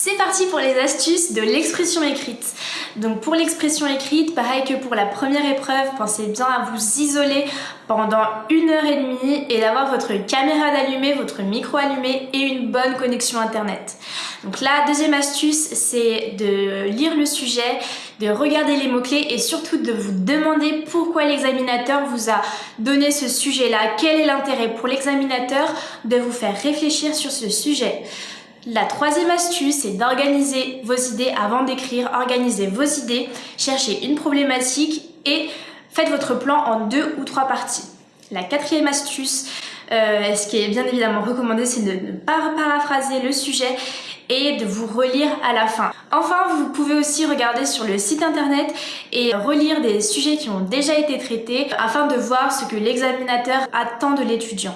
C'est parti pour les astuces de l'expression écrite. Donc pour l'expression écrite, pareil que pour la première épreuve, pensez bien à vous isoler pendant une heure et demie et d'avoir votre caméra d'allumée, votre micro allumé et une bonne connexion internet. Donc la deuxième astuce, c'est de lire le sujet, de regarder les mots-clés et surtout de vous demander pourquoi l'examinateur vous a donné ce sujet-là, quel est l'intérêt pour l'examinateur de vous faire réfléchir sur ce sujet? La troisième astuce, c'est d'organiser vos idées avant d'écrire, organisez vos idées, cherchez une problématique et faites votre plan en deux ou trois parties. La quatrième astuce, euh, ce qui est bien évidemment recommandé, c'est de ne pas paraphraser le sujet et de vous relire à la fin. Enfin, vous pouvez aussi regarder sur le site internet et relire des sujets qui ont déjà été traités afin de voir ce que l'examinateur attend de l'étudiant.